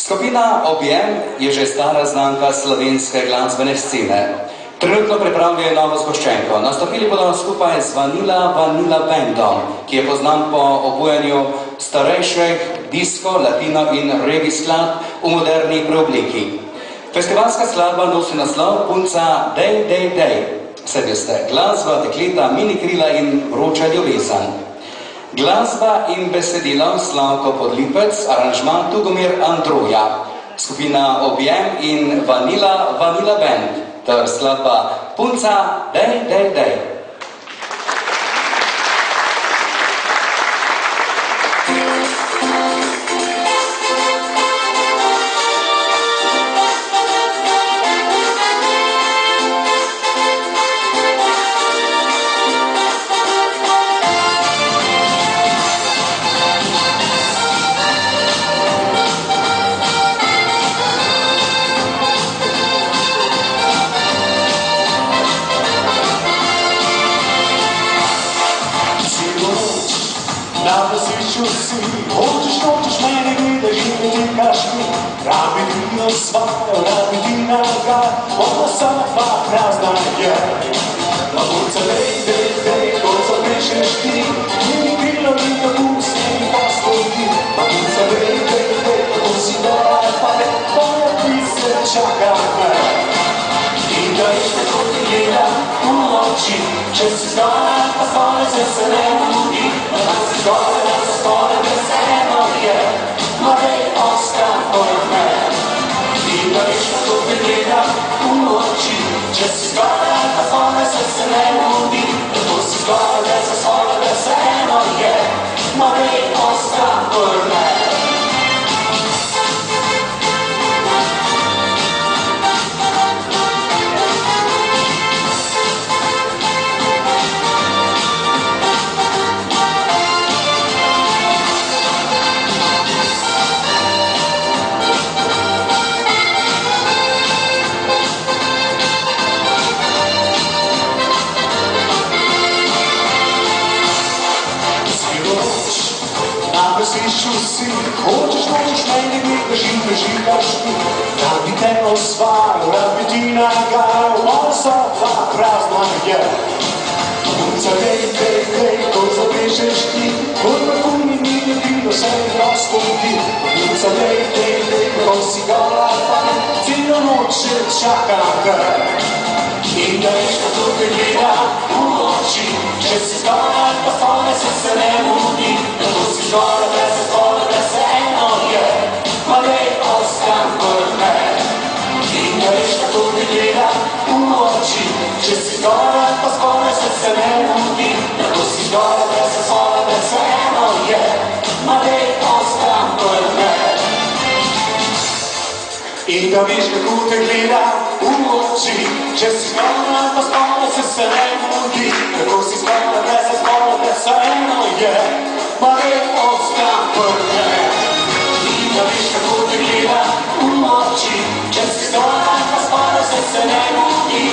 Skupina Objem je že stara znanka slovenske glasbene scene. Trenutno pripravljajo novo zgoščenko. Nastopili bodo skupaj z Vanilla Vanilla Bandom, ki je poznan po obujanju starejših disko, latino in regi skladb v moderni preobliki. Festivalska skladba nosi naslov Punca Dej, Dej, Dej. Vse veste, glasba, tekleta, mini krila in vroča ljubezen. Glasba in besedilo Slavko Podlipec, aranžman Tugomir Andruja, skupina Objem in Vanilla Vanilla Band ter skladba Punca Dej, Dej, Dej. Na vrzišču si, hočeš, hočeš mene gledaš in me nekaš mi. Rabi ti osvajajo, rabi ti nagaj, ona sama dva prazna je. Na punca lej, dej, dej, ko zapišeš ti, ni bilo ni da pusti in pa stodi. Na punca lej, dej, dej, ko si dora, pa ne, tvoja pise čaka me. In da veš, kako ti gleda v oči, če si zgoraj, pa skoraj se se ne mudi. Da si na vrstišču si, hočeš, hočeš mene gledaš in me žigaš ti. Da bi te osvajal, da bi ti nagajal, moja soba prazna je. Punca, dej, dej, dej, ko zapišeš ti, kot pa kuni mi je bilo, se mi ti. Punca, dej, dej, dej, ko si gola, pa celo noč še čaka te. In da veš, kako te gleda v oči, če si zgoraj, pa skoraj se se ne mudi, če si zgoraj, pa skoraj se se ne mudi, da bo si zgoraj, da se skoraj, da se eno je, ma dej ostan pored me. In da veš, kako te gleda v oči, če si skoraj, pa skoraj se se ne mudi, kako si skoraj, da se skoraj, da se eno je, ma ne ostan pored me. In da veš, kako te gleda v oči, če si skoraj, pa skoraj se se ne mudi,